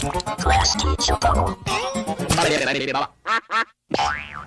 Class teacher.